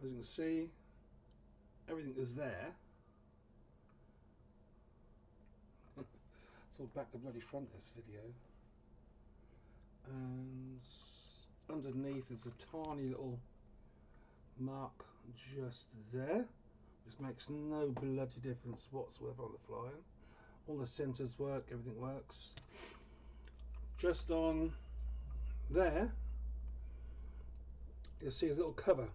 as you can see everything is there. It's all back to bloody front this video. And underneath is a tiny little mark just there which makes no bloody difference whatsoever on the flying. All the sensors work everything works. Just on there you'll see a little cover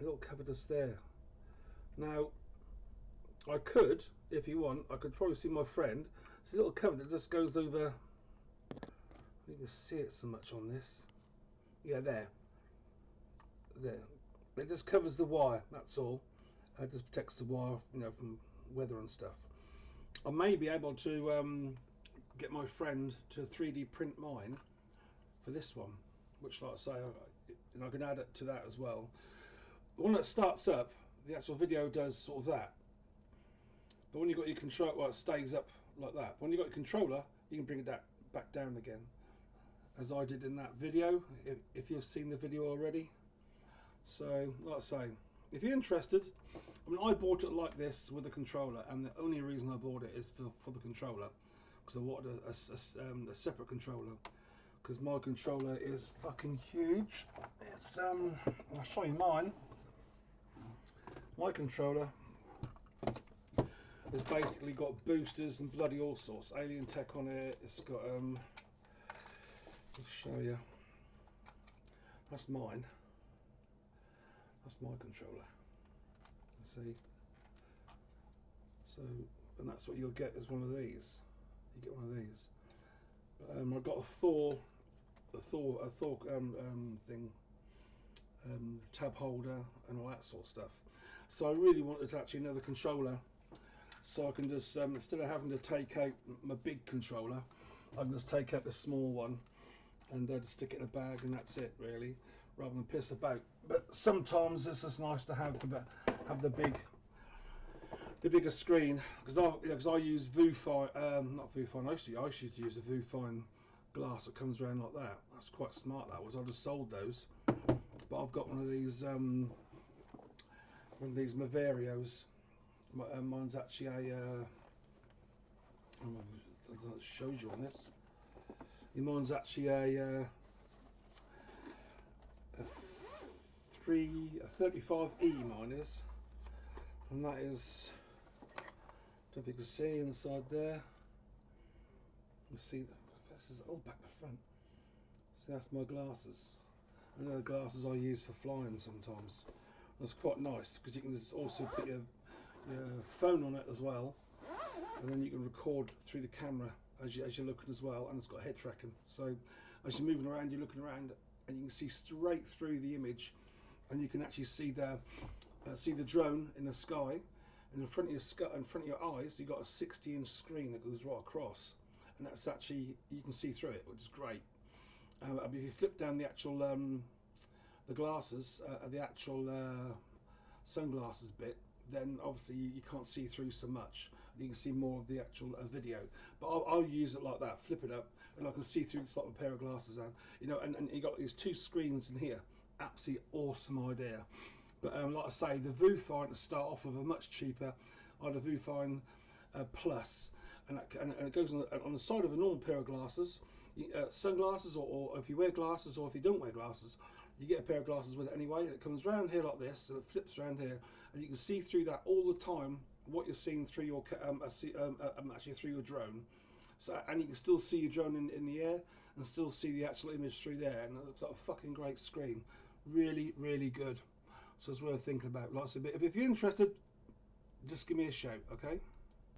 little cover just there now I could if you want I could probably see my friend. It's a little cover that just goes over. You can see it so much on this. Yeah there. There. It just covers the wire that's all. It just protects the wire you know from weather and stuff. I may be able to um, get my friend to 3D print mine for this one which like I say I, and I can add it to that as well the one that starts up the actual video does sort of that. But when you've got your control well it stays up like that. But when you've got your controller you can bring it that back down again. As I did in that video if, if you've seen the video already. So like I say if you're interested I mean I bought it like this with a controller and the only reason I bought it is for, for the controller because I wanted a, a, a, um, a separate controller. Because my controller is fucking huge. It's um I'll show you mine my controller has basically got boosters and bloody all sorts. Alien tech on it it's got um I'll show you that's mine. That's my controller. See? So and that's what you'll get as one of these. You get one of these. But, um, I've got a Thor a Thor a Thor um, um, thing um, tab holder and all that sort of stuff so I really wanted actually another controller. So I can just um, instead of having to take out my big controller I can just take out the small one and uh, just stick it in a bag and that's it really rather than piss about. But sometimes it's just nice to have the have the big the bigger screen. Because I because I use Vufine um, not Vufine I used, to, I used to use a Vufine glass that comes around like that. That's quite smart that was. I just sold those. But I've got one of these um, one of these Moverios. Uh, mine's actually a uh, I don't know if shows you on this. Mine's actually a, uh, a three a 35e mine is. And that is don't know if you can see inside there. You see this is all back the front. See that's my glasses. And they're the glasses I use for flying sometimes that's quite nice because you can also put your, your phone on it as well and then you can record through the camera as, you, as you're looking as well and it's got head tracking. So as you're moving around you're looking around and you can see straight through the image and you can actually see the uh, see the drone in the sky. And in front of your in front of your eyes you've got a 60 inch screen that goes right across and that's actually you can see through it which is great. Uh, if you flip down the actual um, the glasses uh, the actual uh, sunglasses bit then obviously you, can't see through so much. You can see more of the actual uh, video. But I'll, I'll, use it like that, flip it up, and I can see through just like a pair of glasses and you know, and, and you got these two screens in here. Absolutely awesome idea. But um, like I say, the Viewfinder to start off with are much cheaper. I had a Viewfinder uh, Plus, and, that, and, and, it goes on the, on the, side of a normal pair of glasses, uh, sunglasses, or, or, if you wear glasses, or if you don't wear glasses, you get a pair of glasses with it anyway, and it comes round here like this, and it flips around here, and you can see through that all the time what you're seeing through your um, um, uh, um, actually through your drone. So, and you can still see your drone in, in the air and still see the actual image through there and it looks like a fucking great screen. Really really good. So it's worth thinking about. Lots of bit if you're interested just give me a shout okay